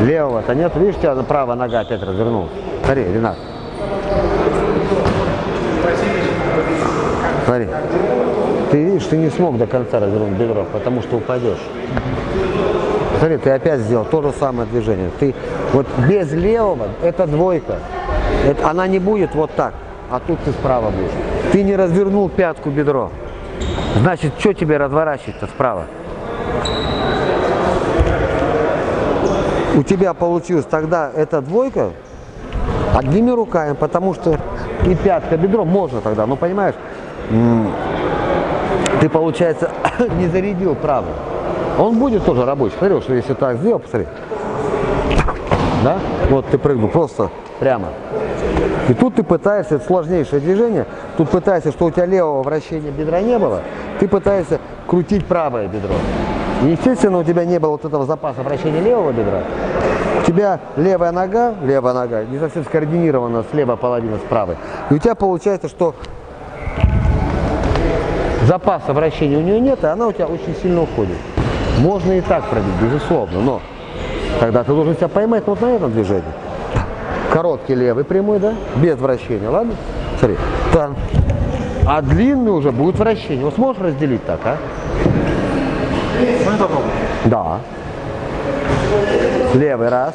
Левого-то нет. Видишь, у тебя правая нога опять развернулась. Смотри, Ренат. Смотри. Ты видишь, ты не смог до конца развернуть бедро, потому что упадешь. Смотри, ты опять сделал то же самое движение. Ты вот без левого, это двойка. Это, она не будет вот так, а тут ты справа будешь. Ты не развернул пятку бедро. Значит, что тебе разворачивать-то справа? У тебя получилось тогда эта двойка одними руками, потому что и пятка бедро можно тогда, ну понимаешь, ты, получается, не зарядил правый. Он будет тоже рабочий. Смотри, что если так сделал, посмотри. Да? Вот ты прыгнул просто прямо. И тут ты пытаешься, это сложнейшее движение, тут пытаешься, что у тебя левого вращения бедра не было, ты пытаешься крутить правое бедро. Естественно, у тебя не было вот этого запаса вращения левого бедра. У тебя левая нога, левая нога не совсем скоординирована с левой половиной, с правой. И у тебя получается, что запаса вращения у нее нет, и она у тебя очень сильно уходит. Можно и так пробить, безусловно, но тогда ты должен себя поймать вот на этом движении. Короткий левый прямой, да, без вращения, ладно? Смотри, там. А длинный уже будет вращение. Вот сможешь разделить так, а? Можно попробовать? Да. Левый раз,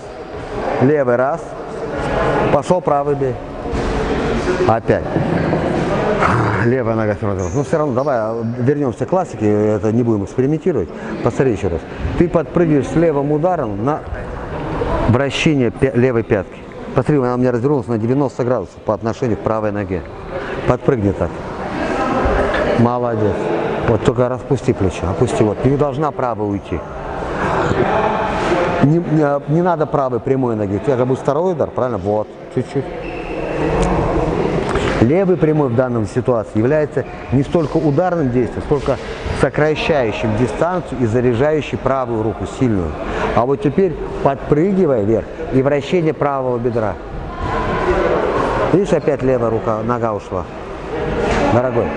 левый раз, пошел правый бей. Опять. Левая нога равно. Ну все равно, давай вернемся к классике, это не будем экспериментировать. Посмотри еще раз. Ты подпрыгиваешь с левым ударом на вращение левой пятки. Посмотри, она у меня развернулась на 90 градусов по отношению к правой ноге. Подпрыгни так. Молодец. Вот только распусти плечо, опусти. Вот, не должна правая уйти. Не, не, не надо правой прямой ноги. У тебя же будет второй удар, правильно? Вот, чуть-чуть. Левый прямой в данной ситуации является не столько ударным действием, сколько сокращающим дистанцию и заряжающий правую руку сильную. А вот теперь подпрыгивая вверх и вращение правого бедра. Видишь, опять левая рука, нога ушла. Дорогой,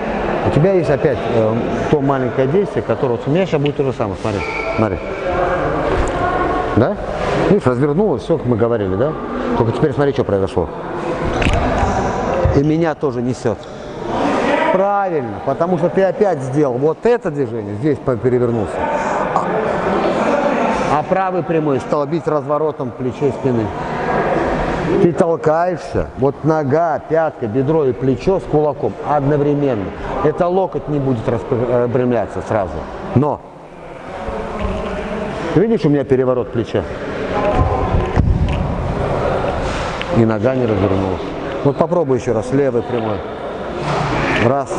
у тебя есть опять э, то маленькое действие, которое вот у меня сейчас будет то же самое. Смотри, смотри. Да? Видишь, развернулось, все, как мы говорили, да? Только теперь смотри, что произошло и меня тоже несет. Правильно, потому что ты опять сделал вот это движение, здесь перевернулся. А, а правый прямой стал бить разворотом плечей спины. Ты толкаешься, вот нога, пятка, бедро и плечо с кулаком одновременно. Это локоть не будет распрямляться сразу. Но, видишь, у меня переворот плеча. И нога не развернулась. Вот попробуй еще раз, левый прямой. Раз.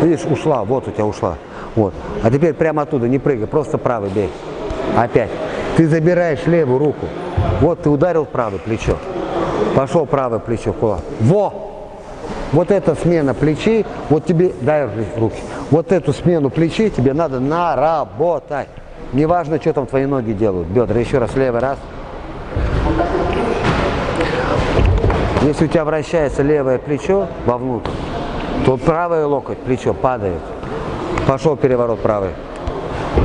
Видишь, ушла, вот у тебя ушла. Вот. А теперь прямо оттуда, не прыгай, просто правый бей. Опять. Ты забираешь левую руку. Вот ты ударил правое плечо. Пошел правое плечо, кулак. Во! Вот эта смена плечей, вот тебе, дай руки, вот эту смену плечей тебе надо наработать. Неважно, что там твои ноги делают, бедра. Еще раз, левый раз. Если у тебя вращается левое плечо вовнутрь, то правое локоть, плечо падает. Пошел переворот правый.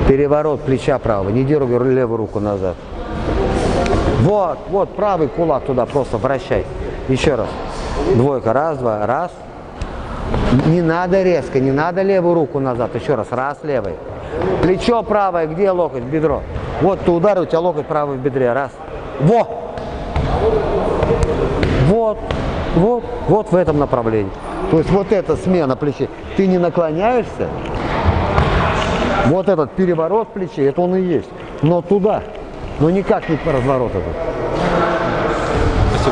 Переворот плеча правого. Не дергай левую руку назад. Вот, вот, правый кулак туда просто вращай. Еще раз. Двойка. Раз, два, раз. Не надо резко, не надо левую руку назад. Еще раз. Раз, левый. Плечо правое, где локоть? Бедро. Вот ты ударил, у тебя локоть правый в бедре. Раз. Во! Вот, вот, вот в этом направлении. То есть вот эта смена плечей. Ты не наклоняешься, вот этот переворот плечей, это он и есть. Но туда, но никак не разворот этот.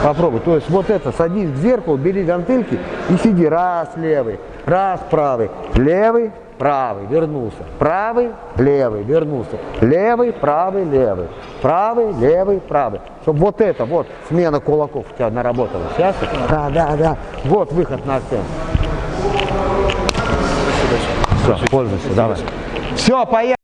Попробуй. То есть вот это, садись к зеркалу, бери гантельки и сиди раз левый, раз правый, левый, правый, вернулся, правый, левый, вернулся, левый, правый, левый, правый, левый, правый. Чтобы вот это, вот, смена кулаков у тебя наработала. Сейчас? Да, да, да. Вот выход на сцену. Все, пользуйся, давай. Все, поехали.